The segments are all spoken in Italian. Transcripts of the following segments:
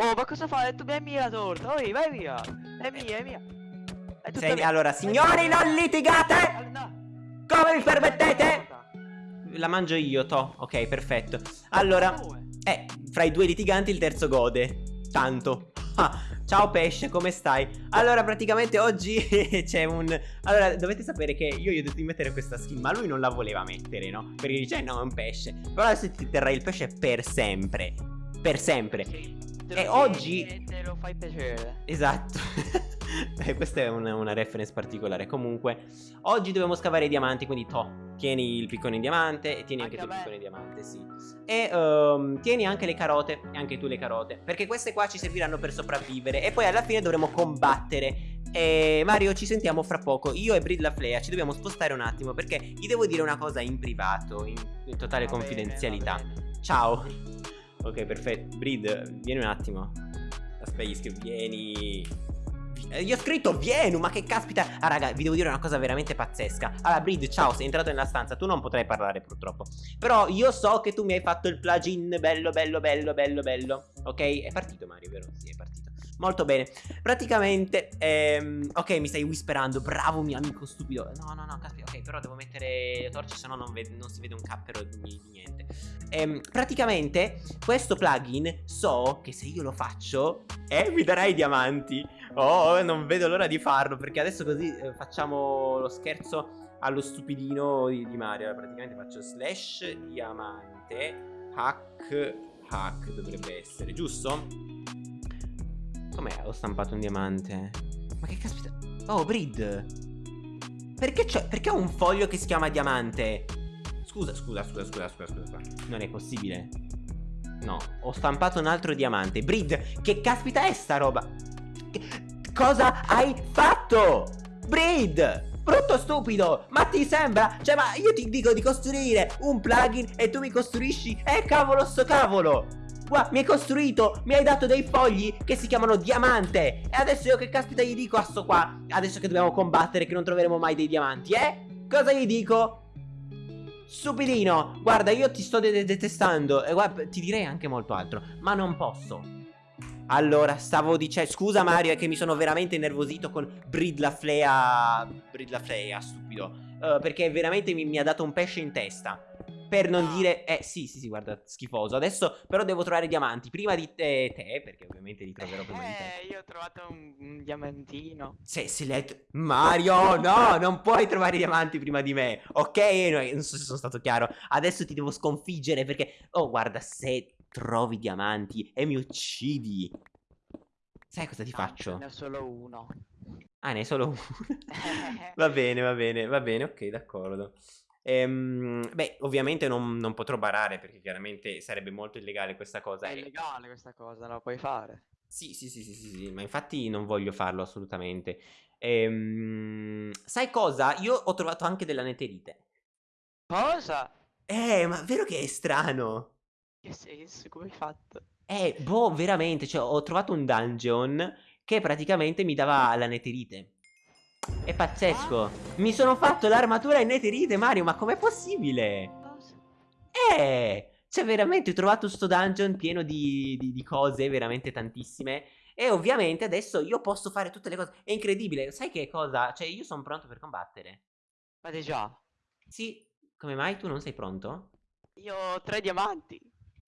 Oh, ma cosa fai? Tu è mia la torta. Oh, vai via. È mia, è mia. È Sei- mia. allora, signori, non litigate! No. Come vi permettete? La mangio io, to. Ok, perfetto. Allora, eh, fra i due litiganti il terzo gode. Tanto. Ah, ciao pesce, come stai? Allora, praticamente oggi c'è un... Allora, dovete sapere che io gli ho detto di mettere questa skin, ma lui non la voleva mettere, no? Perché dice, "Eh, no, è un pesce. Però adesso ti terrai il pesce per sempre. Per sempre. E oggi- e te lo fai piacere. Esatto. Eh, questa è una, una reference particolare. Comunque, oggi dobbiamo scavare i diamanti. Quindi, to, tieni il piccone in diamante. E tieni anche, Anche tu il piccone in diamante, sì. E ehm, tieni anche le carote. E anche tu le carote. Perché queste qua ci serviranno per sopravvivere. E poi alla fine dovremo combattere. E Mario, ci sentiamo fra poco. Io e Brid la Flea ci dobbiamo spostare un attimo. Perché gli devo dire una cosa in privato. In, in totale Va bene, confidenzialità. va bene. Ciao. Ok, perfetto. Brid, vieni un attimo. Aspetta, gli scrivo, vieni. Eh, Io ho scritto vieni, ma che caspita. Ah, raga, vi devo dire una cosa veramente pazzesca. Allora, Brid, ciao, sei entrato nella stanza. Tu non potrai parlare, purtroppo. Però io so che tu mi hai fatto il plugin bello, bello, bello, bello, bello. Ok? È partito, Mario, vero? Sì, è partito. Molto bene. Praticamente, ehm, ok, mi stai whisperando. Bravo, mio amico stupido. No, no, no, caspita. Ok, però devo mettere le torce, sennò non, non si vede un cappero di, di niente. Ehm, praticamente, questo plugin so che se io lo faccio, eh, mi darai diamanti. Oh, non vedo l'ora di farlo. Perché adesso così eh, facciamo lo scherzo allo stupidino di, di Mario. Praticamente faccio slash diamante hack hack dovrebbe essere, giusto? Com'è? Ho stampato un diamante. Ma che caspita? Oh, Brid. Perché? Perché ho un foglio che si chiama diamante? Scusa, scusa, scusa, scusa, scusa, scusa. scusa. Non è possibile. No, ho stampato un altro diamante. Brid, che caspita è sta roba? Che- cosa hai fatto? Brid! Brutto stupido! Ma ti sembra? Cioè, ma io ti dico di costruire un plugin e tu mi costruisci? Eh, cavolo, sto cavolo! Guarda, mi hai costruito, mi hai dato dei fogli che si chiamano diamante. E adesso io che caspita gli dico a sto qua? Adesso che dobbiamo combattere, che non troveremo mai dei diamanti, eh? Cosa gli dico? Stupidino, guarda, io ti sto de- de- detestando. E guarda, ti direi anche molto altro, ma non posso. Allora, stavo dicendo. Scusa, Mario, è che mi sono veramente innervosito con Brid la Flea. Brid la Flea, stupido. Eh, perché veramente mi, mi ha dato un pesce in testa. Per non dire. Eh, sì, sì, sì, guarda, schifoso. Adesso, però, devo trovare diamanti. Prima di te, te perché ovviamente li troverò prima di te. Eh, io ho trovato un, un diamantino. Se, se hai tro- Mario, no, non puoi trovare i diamanti prima di me. Ok, no, non so se sono stato chiaro. Adesso ti devo sconfiggere perché. Oh, guarda, se trovi diamanti e mi uccidi. Sai cosa ti No, faccio? Ne ho solo uno. Ah, ne hai solo uno. va bene, va bene, va bene, ok, d'accordo. Ehm, beh, ovviamente non, non potrò barare perché chiaramente sarebbe molto illegale questa cosa. È e- illegale questa cosa, la puoi fare. Sì, sì, sì, sì, sì, sì, ma infatti non voglio farlo assolutamente. Ehm, sai cosa? Io ho trovato anche della neterite. Cosa? Eh, ma vero che è strano? Che senso? Come hai fatto? Eh, boh, veramente, cioè ho trovato un dungeon che praticamente mi dava la neterite. È pazzesco. Mi sono fatto l'armatura in neterite, Mario, ma com'è possibile? Eh, cioè veramente ho trovato sto dungeon pieno di, di- di cose, veramente tantissime. E ovviamente adesso io posso fare tutte le cose. È incredibile. Sai che cosa? Cioè io sono pronto per combattere. Fate già. Sì, come mai tu non sei pronto? Io ho tre diamanti.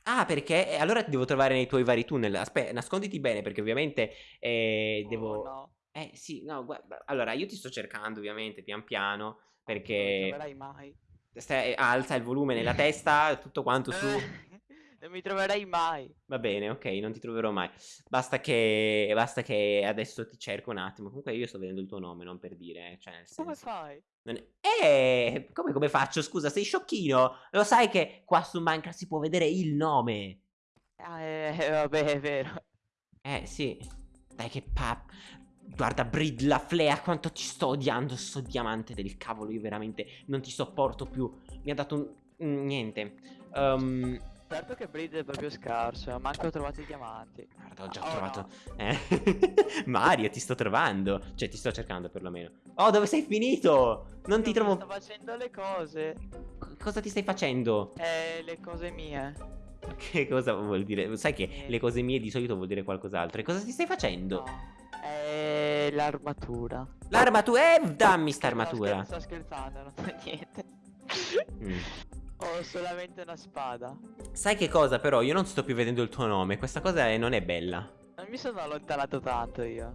Ah, perché? Eh, allora ti devo trovare nei tuoi vari tunnel. Aspetta, nasconditi bene perché ovviamente eh, Oh, devo... no. Eh sì, no, guarda, allora io ti sto cercando ovviamente pian piano Non mi perché troverai mai. stai- alza il volume nella testa, tutto quanto su... Non mi troverai mai. Va bene, ok, non ti troverò mai. Basta che, basta che adesso ti cerco un attimo. Comunque io sto vedendo il tuo nome, non per dire, cioè nel Come senso... fai? non è- Eh, come, come faccio? Scusa, sei sciocchino? Lo sai che qua su Minecraft si può vedere il nome? Ah, eh, eh, vabbè, è vero. Eh, sì. Dai che pa... Guarda, Brid la Flea, quanto ti sto odiando, sto diamante del cavolo, io veramente non ti sopporto più. Mi ha dato un... niente. Ehm... Certo che Breed è proprio scarso, manco ho trovato i diamanti. Guarda, ho già Oh, trovato. no. Eh. Mario, ti sto trovando. Cioè, ti sto cercando perlomeno. Oh, dove sei finito? Non ti Io mi trovo. Sto facendo le cose. C- Cosa ti stai facendo? Eh, le cose mie. Che cosa vuol dire? Sai che le cose mie di solito vuol dire qualcos'altro. E cosa ti stai facendo? No. È l'armatura. L'armatura, eh, dammi sta armatura. sto scherzando, non so niente. Mm. Ho solamente una spada. Sai che cosa però? Io non sto più vedendo il tuo nome. Questa cosa è- non è bella. Non mi sono allontanato tanto io.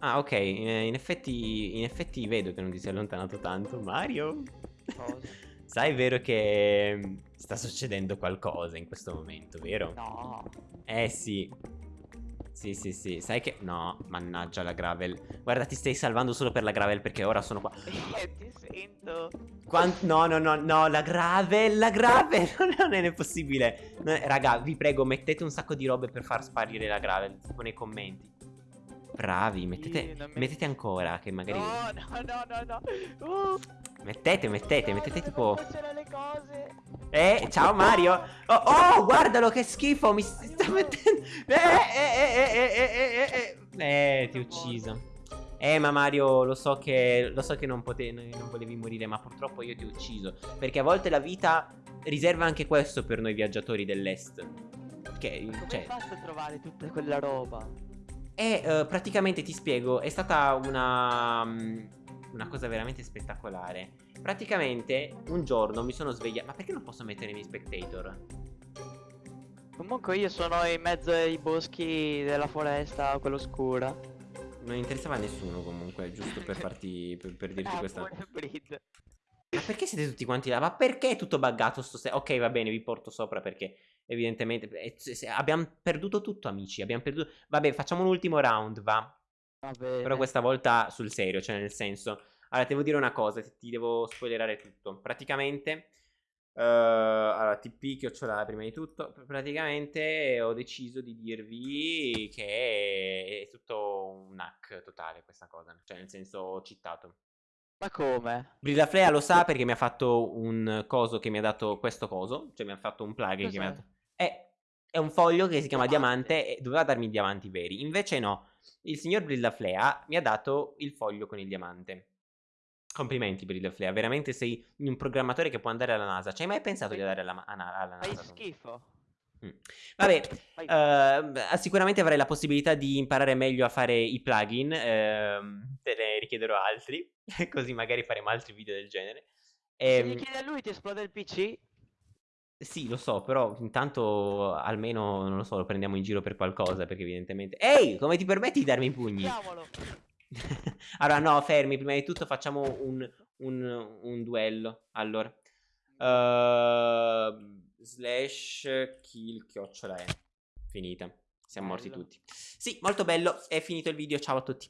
Ah, ok. eh, In effetti, in effetti vedo che non ti sei allontanato tanto. Mario. Cosa? Sai, è vero che mm, sta succedendo qualcosa in questo momento, vero? No. Eh sì. Sì, sì, sì. Sai che... No, mannaggia la gravel. Guarda, ti stai salvando solo per la gravel perché ora sono qua. Eh, ti sento. Quan- No, no, no, no, la gravel, la gravel, non è possibile. No, raga, vi prego, mettete un sacco di robe per far sparire la gravel, tipo nei commenti. Bravi, mettete, non mi- mettete ancora, che magari... No, no, no, no, no. Uh, Mettete, mettete, no, mettete tipo... le cose. Eh, ciao Mario! Oh, oh, guardalo che schifo, mi sta mettendo... Eh, eh, eh, eh, ti ho ucciso. Eh ma Mario lo so che, lo so che non, potevi, non volevi morire ma purtroppo io ti ho ucciso Perché a volte la vita riserva anche questo per noi viaggiatori dell'est Che ma Come cioè... fatto a trovare tutta quella roba? E uh, praticamente ti spiego è stata una, um, una cosa veramente spettacolare Praticamente un giorno mi sono svegliato Ma perché non posso mettere i miei spectator? Comunque io sono in mezzo ai boschi della foresta, quella oscura. Non interessava a nessuno comunque, giusto per farti. per, per dirti Ah, questa. Breed. Ma perché siete tutti quanti là? Ma perché è tutto buggato sto se- Ok, va bene, vi porto sopra perché evidentemente. abbiamo perduto tutto, amici. Abbiamo perduto. Vabbè, facciamo un ultimo round, va. Va. Però questa volta sul serio, cioè nel senso... Allora, devo dire una cosa, ti- ti devo spoilerare tutto. Praticamente... eh, allora, TP chiocciola prima di tutto. pr- Praticamente ho deciso di dirvi che è tutto un hack totale questa cosa. Cioè, nel senso, ho cheatato. Ma come? Brillaflea lo sa perché mi ha fatto un coso che mi ha dato questo coso. Cioè, mi ha fatto un plugin che mi ha Cos'è? dato... È, è un foglio che si chiama Diamante. diamante e doveva darmi i diamanti veri. Invece no, il signor Brillaflea mi ha dato il foglio con il diamante. Complimenti Brillaflea, veramente sei un programmatore che può andare alla NASA. Ci hai mai pensato di andare alla, alla- Fai NASA? tu? schifo. Mm. Vabbè, Fai- eh, sicuramente avrai la possibilità di imparare meglio a fare i plugin. ehm, te ne richiederò altri, così magari faremo altri video del genere. Se Ehm, gli chiedi a lui ti esplode il PC? sì, lo so, però intanto almeno, non lo so, lo prendiamo in giro per qualcosa, perché evidentemente... Ehi, come ti permetti di darmi i pugni? Chiamalo. allora, no, fermi, prima di tutto facciamo un, un, un duello. Allora, Ehm, slash kill chiocciola è finita. Siamo morti Bello. tutti. Sì, molto bello, è finito il video, ciao a tutti.